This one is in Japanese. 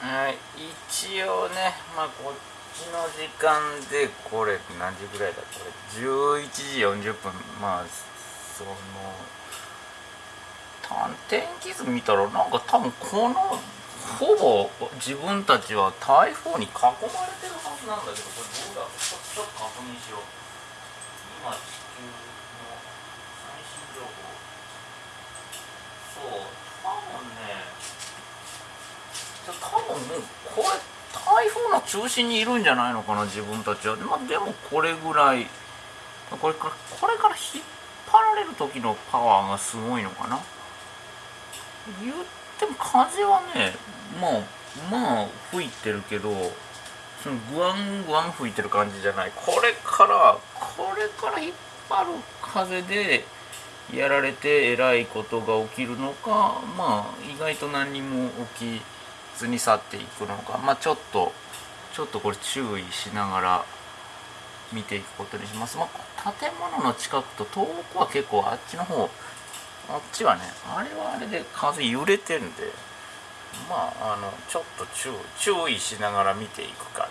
はい。一応ねまあこっちの時間でこれ何時ぐらいだ？これ11時40分。まあその天気図見たらなんか多分このほぼ自分たちは台風に囲まれてるはずなんだけどこれどうだ？ちょちょっと確認しよう。今地球の最新情報そう多分ねじゃ多分もうこれ台風の中心にいるんじゃないのかな自分たちは、まあ、でもこれぐらい。これからこれから引っ張られる時のパワーがすごいのかな。言っても風はねまあまあ吹いてるけどそのグワングワン吹いてる感じじゃない。これからこれから引っ張る風でやられてえらいことが起きるのかまあ意外と何にも起きずに去っていくのかまあちょっとちょっとこれ注意しながら見ていくことにします、まあ、建物の近くと遠くは結構あっちの方あっちはねあれはあれで風揺れてんでまああのちょっと注注意しながら見ていく感